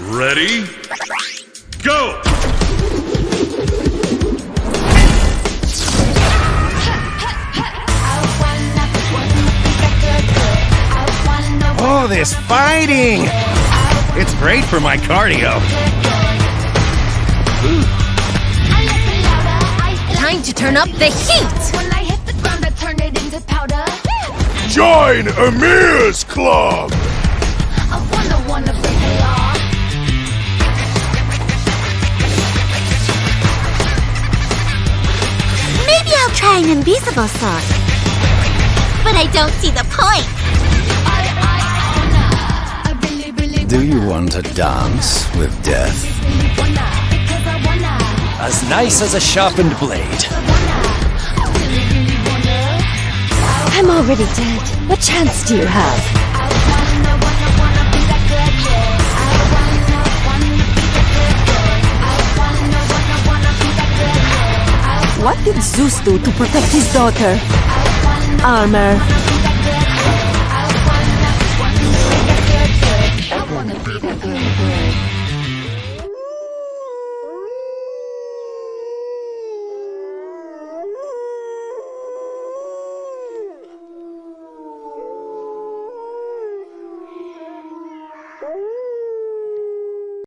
Ready? Go! Oh, this fighting! It's great for my cardio. Time to turn up the heat! When I hit the ground, I turn it into powder. Join Amir's Club! Try an invisible sword. But I don't see the point. Do you want to dance with death? really wanna. Because I wanna. As nice as a sharpened blade. I really, really wanna. I'm already dead. What chance do you have? What did Zeus do to protect his daughter? Armor.